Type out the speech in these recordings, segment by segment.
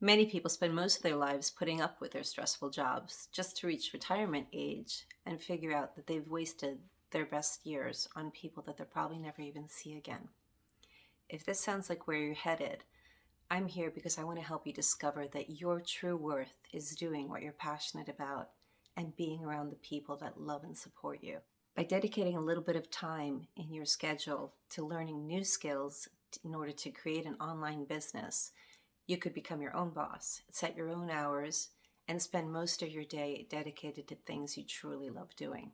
Many people spend most of their lives putting up with their stressful jobs just to reach retirement age and figure out that they've wasted their best years on people that they'll probably never even see again. If this sounds like where you're headed, I'm here because I want to help you discover that your true worth is doing what you're passionate about and being around the people that love and support you. By dedicating a little bit of time in your schedule to learning new skills in order to create an online business, you could become your own boss, set your own hours, and spend most of your day dedicated to things you truly love doing.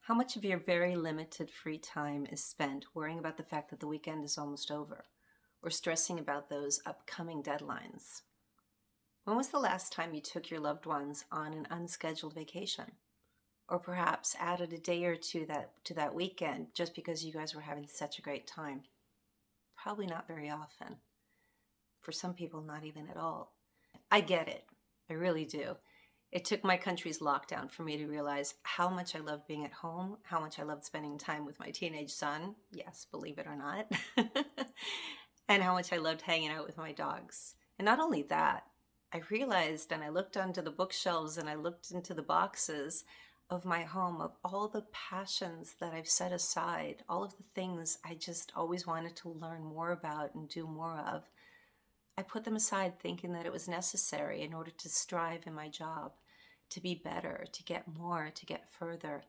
How much of your very limited free time is spent worrying about the fact that the weekend is almost over, or stressing about those upcoming deadlines? When was the last time you took your loved ones on an unscheduled vacation? Or perhaps added a day or two that, to that weekend just because you guys were having such a great time? Probably not very often for some people, not even at all. I get it. I really do. It took my country's lockdown for me to realize how much I loved being at home, how much I loved spending time with my teenage son. Yes, believe it or not. and how much I loved hanging out with my dogs. And not only that, I realized and I looked onto the bookshelves and I looked into the boxes of my home of all the passions that I've set aside, all of the things I just always wanted to learn more about and do more of. I put them aside thinking that it was necessary in order to strive in my job, to be better, to get more, to get further.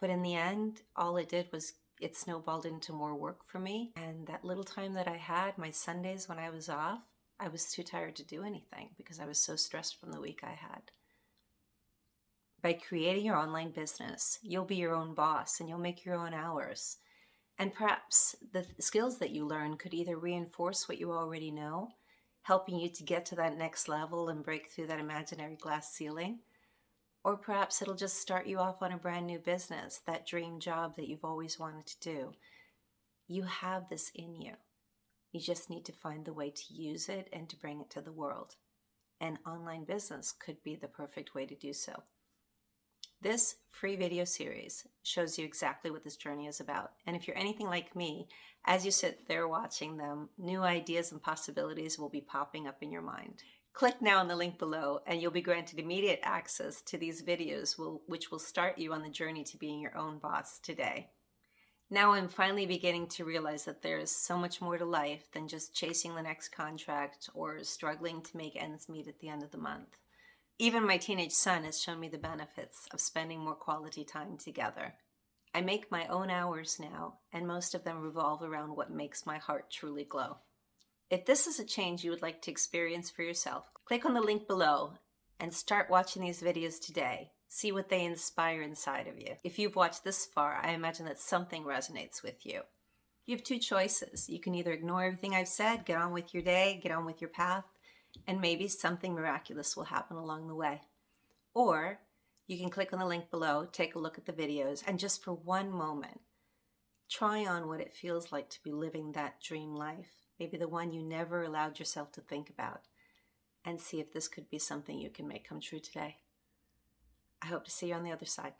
But in the end, all it did was it snowballed into more work for me. And that little time that I had, my Sundays when I was off, I was too tired to do anything because I was so stressed from the week I had. By creating your online business, you'll be your own boss and you'll make your own hours. And perhaps the skills that you learn could either reinforce what you already know, helping you to get to that next level and break through that imaginary glass ceiling, or perhaps it'll just start you off on a brand new business, that dream job that you've always wanted to do. You have this in you. You just need to find the way to use it and to bring it to the world. And online business could be the perfect way to do so. This free video series shows you exactly what this journey is about. And if you're anything like me, as you sit there watching them, new ideas and possibilities will be popping up in your mind. Click now on the link below and you'll be granted immediate access to these videos which will start you on the journey to being your own boss today. Now I'm finally beginning to realize that there is so much more to life than just chasing the next contract or struggling to make ends meet at the end of the month. Even my teenage son has shown me the benefits of spending more quality time together. I make my own hours now, and most of them revolve around what makes my heart truly glow. If this is a change you would like to experience for yourself, click on the link below and start watching these videos today. See what they inspire inside of you. If you've watched this far, I imagine that something resonates with you. You have two choices. You can either ignore everything I've said, get on with your day, get on with your path, and maybe something miraculous will happen along the way. Or you can click on the link below, take a look at the videos, and just for one moment, try on what it feels like to be living that dream life, maybe the one you never allowed yourself to think about, and see if this could be something you can make come true today. I hope to see you on the other side.